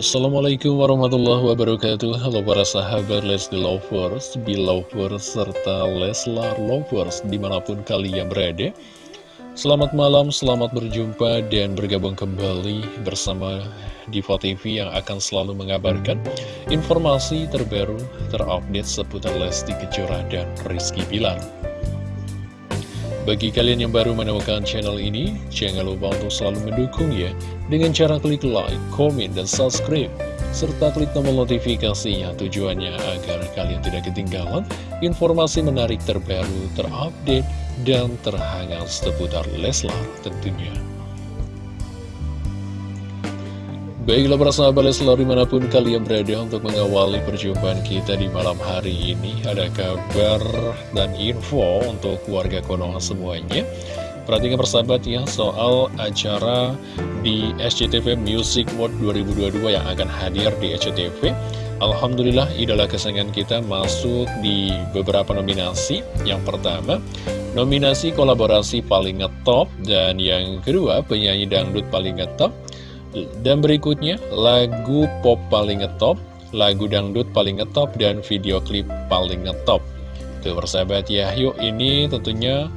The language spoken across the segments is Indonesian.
Assalamualaikum warahmatullahi wabarakatuh. Halo para sahabat Lesti Lovers, Belovers, serta Leslar Lovers di mana pun kalian berada. Selamat malam, selamat berjumpa dan bergabung kembali bersama Diva TV yang akan selalu mengabarkan informasi terbaru terupdate seputar Lesti Kejora dan Rizky Bilar bagi kalian yang baru menemukan channel ini, jangan lupa untuk selalu mendukung ya dengan cara klik like, komen, dan subscribe serta klik tombol notifikasinya tujuannya agar kalian tidak ketinggalan informasi menarik terbaru, terupdate, dan terhangat seputar Leslar tentunya. Baiklah para sahabat Leslar di mana pun kalian berada untuk mengawali perjumpaan kita di malam hari ini Ada kabar dan info untuk warga Konoha semuanya. Perhatikan persahabat ya soal acara di SCTV Music Mode 2022 yang akan hadir di SCTV Alhamdulillah idola kesayangan kita masuk di beberapa nominasi. Yang pertama nominasi kolaborasi paling ngetop Dan yang kedua penyanyi dangdut paling ngetop dan berikutnya, lagu pop paling ngetop, lagu dangdut paling ngetop, dan video klip paling ngetop. Tuh persahabat ya, yuk ini tentunya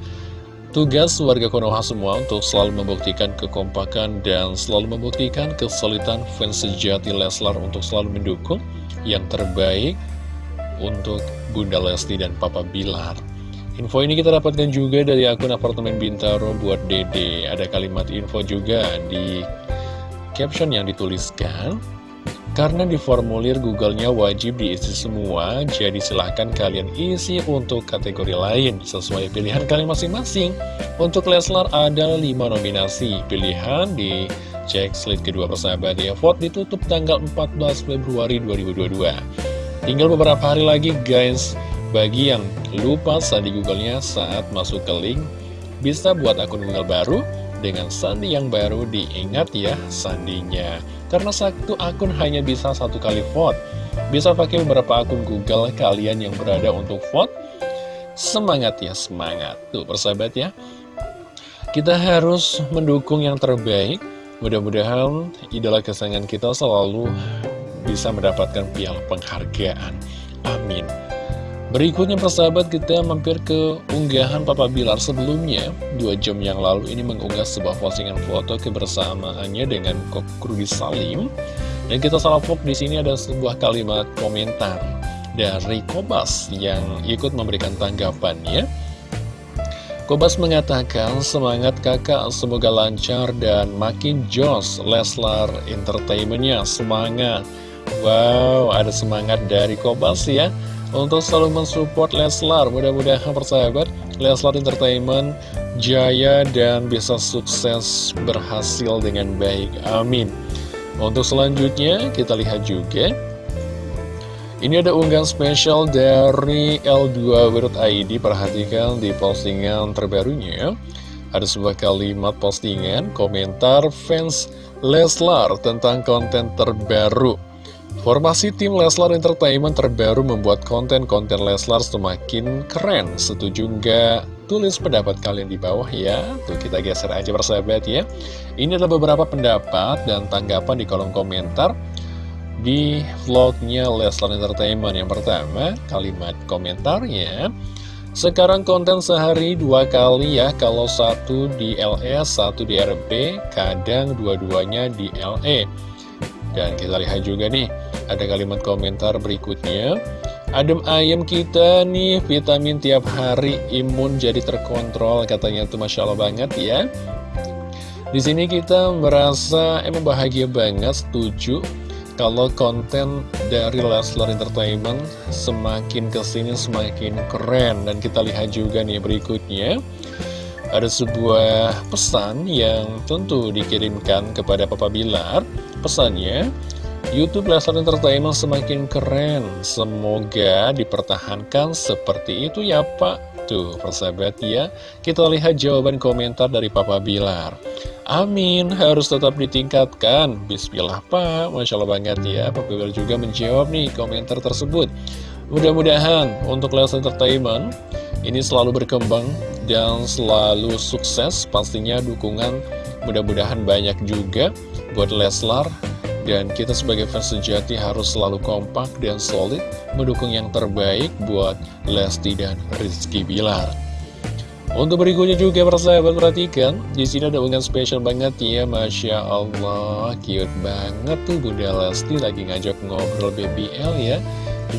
tugas warga Konoha semua untuk selalu membuktikan kekompakan dan selalu membuktikan kesulitan fans sejati Leslar untuk selalu mendukung yang terbaik untuk Bunda Lesti dan Papa Bilar. Info ini kita dapatkan juga dari akun apartemen Bintaro buat Dede. Ada kalimat info juga di caption yang dituliskan karena di formulir Google-nya wajib diisi semua, jadi silahkan kalian isi untuk kategori lain sesuai pilihan kalian masing-masing. Untuk Leslar ada 5 nominasi pilihan di cek slide kedua persahabat ya. Vote ditutup tanggal 14 Februari 2022. Tinggal beberapa hari lagi guys, bagi yang lupa sandi Google-nya saat masuk ke link, bisa buat akun Google baru, dengan sandi yang baru diingat ya sandinya. Karena satu akun hanya bisa satu kali vote. Bisa pakai beberapa akun Google kalian yang berada untuk vote? Semangat ya, semangat. Tuh persahabat ya. Kita harus mendukung yang terbaik. Mudah-mudahan idola kesayangan kita selalu bisa mendapatkan piala penghargaan. Amin Berikutnya persahabat kita mampir ke unggahan Papa Bilar sebelumnya. Dua jam yang lalu ini mengunggah sebuah postingan foto kebersamaannya dengan Kok Salim. Dan kita salvok di sini ada sebuah kalimat komentar dari Kobas yang ikut memberikan tanggapannya. Kobas mengatakan, semangat kakak, semoga lancar dan makin jos Leslar Entertainmentnya, semangat. Wow, ada semangat dari Kobas ya untuk selalu mensupport Leslar. Mudah-mudahan persahabat Leslar Entertainment jaya dan bisa sukses berhasil dengan baik. Amin. Untuk selanjutnya kita lihat juga ini ada unggahan spesial dari L2.id Perhatikan di postingan terbarunya Ada sebuah kalimat postingan Komentar fans Leslar tentang konten terbaru Formasi tim Leslar Entertainment terbaru membuat konten-konten Leslar semakin keren. Setuju nggak? Tulis pendapat kalian di bawah ya. Tuh kita geser aja persahabat ya. Ini adalah beberapa pendapat dan tanggapan di kolom komentar di vlognya Leslar Entertainment. Yang pertama, kalimat komentarnya. Sekarang konten sehari dua kali ya, kalau satu di LS, satu di RB, kadang dua-duanya di LE. Dan kita lihat juga nih, ada kalimat komentar berikutnya. Adem ayam kita nih, vitamin tiap hari, imun jadi terkontrol, katanya tuh Masya Allah banget ya. Di sini kita merasa emang bahagia banget, setuju kalau konten dari Leslar Entertainment semakin ke sini semakin keren dan kita lihat juga nih berikutnya ada sebuah pesan yang tentu dikirimkan kepada Papa Bilar pesannya Youtube Leslar Entertainment semakin keren. Semoga dipertahankan seperti itu ya Pak. Tuh persahabat ya Kita lihat jawaban komentar dari Papa Bilar. Amin Harus tetap ditingkatkan. Bismillah Pak. Masya Allah banget ya Papa Bilar juga menjawab nih komentar tersebut. Mudah-mudahan untuk Leslar Entertainment Ini selalu berkembang Dan selalu sukses Pastinya dukungan mudah-mudahan banyak juga Buat Leslar Dan kita sebagai fans sejati harus selalu kompak dan solid mendukung yang terbaik buat Lesti dan Rizky Bilar. Untuk berikutnya juga persahabat perhatikan di sini ada unggahan spesial banget. Ya Masya Allah cute banget tuh Bunda Lesti lagi ngajak ngobrol BBL ya.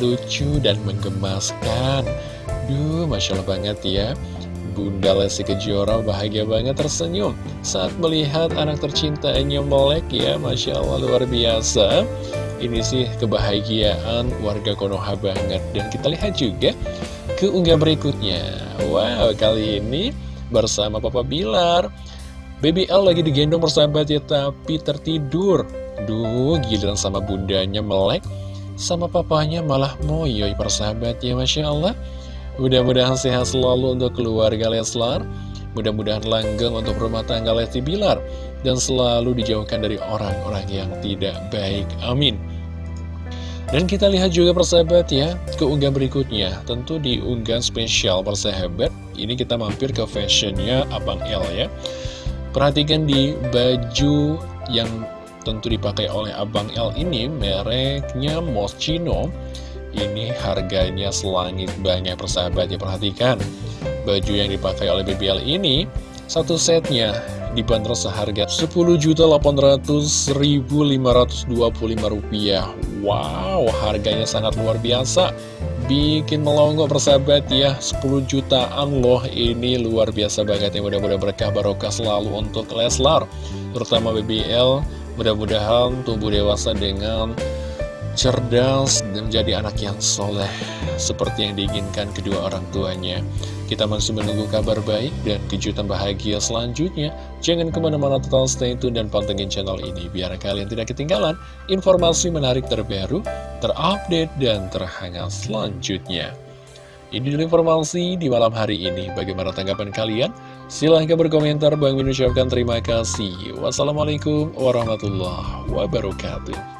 Lucu dan menggemaskan. Duh Masya Allah banget ya Bunda Lesti Kejora bahagia banget tersenyum saat melihat anak tercintanya melek ya Masya Allah luar biasa. Ini sih kebahagiaan warga Konoha banget. Dan kita lihat juga ke unggah berikutnya. Wow, kali ini bersama Papa Bilar. BBL lagi digendong persahabat ya, tapi tertidur. Duh, giliran sama bundanya melek Sama papanya malah moyoy persahabat ya, Masya Allah Mudah-mudahan sehat selalu untuk keluarga Leslar. Mudah-mudahan langgeng untuk rumah tangga Lesti Bilar. Dan selalu dijauhkan dari orang-orang yang tidak baik. Amin. Dan kita lihat juga persahabat ya, keunggahan berikutnya, tentu di unggahan spesial persahabat, ini kita mampir ke fashionnya Abang L ya. Perhatikan di baju yang tentu dipakai oleh Abang L ini, mereknya Moschino, ini harganya selangit banyak persahabat ya, perhatikan. Baju yang dipakai oleh BBL ini, satu setnya dibanderol seharga Rp10.800.525. Wow, harganya sangat luar biasa. Bikin melongo persahabat ya, 10 jutaan loh. Ini luar biasa banget ya, mudah-mudahan berkah barokah selalu untuk Leslar. Terutama BBL, mudah-mudahan tumbuh dewasa dengan cerdas dan menjadi anak yang soleh seperti yang diinginkan kedua orang tuanya. Kita masih menunggu kabar baik dan kejutan bahagia selanjutnya. Jangan ke mana-mana total stay tune dan pantengin channel ini biar kalian tidak ketinggalan informasi menarik terbaru, terupdate, dan terhangat selanjutnya. Ini dulu informasi di malam hari ini. Bagaimana tanggapan kalian? Silahkan berkomentar. Bang Min ucapkan terima kasih. Wassalamualaikum warahmatullahi wabarakatuh.